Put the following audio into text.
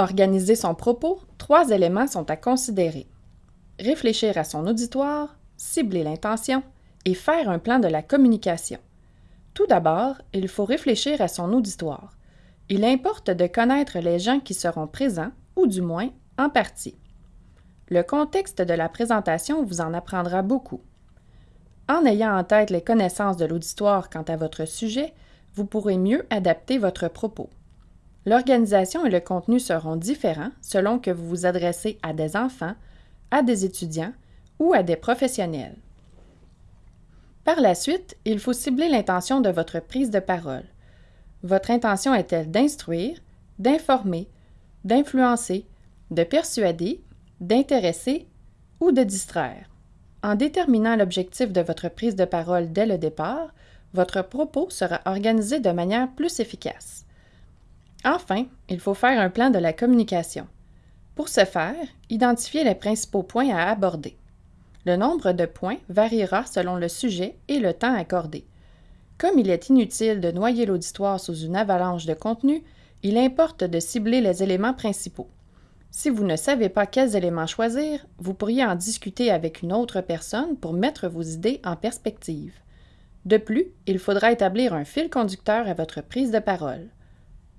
organiser son propos, trois éléments sont à considérer. Réfléchir à son auditoire, cibler l'intention et faire un plan de la communication. Tout d'abord, il faut réfléchir à son auditoire. Il importe de connaître les gens qui seront présents, ou du moins en partie. Le contexte de la présentation vous en apprendra beaucoup. En ayant en tête les connaissances de l'auditoire quant à votre sujet, vous pourrez mieux adapter votre propos. L'organisation et le contenu seront différents selon que vous vous adressez à des enfants, à des étudiants ou à des professionnels. Par la suite, il faut cibler l'intention de votre prise de parole. Votre intention est-elle d'instruire, d'informer, d'influencer, de persuader, d'intéresser ou de distraire? En déterminant l'objectif de votre prise de parole dès le départ, votre propos sera organisé de manière plus efficace. Enfin, il faut faire un plan de la communication. Pour ce faire, identifiez les principaux points à aborder. Le nombre de points variera selon le sujet et le temps accordé. Comme il est inutile de noyer l'auditoire sous une avalanche de contenu, il importe de cibler les éléments principaux. Si vous ne savez pas quels éléments choisir, vous pourriez en discuter avec une autre personne pour mettre vos idées en perspective. De plus, il faudra établir un fil conducteur à votre prise de parole.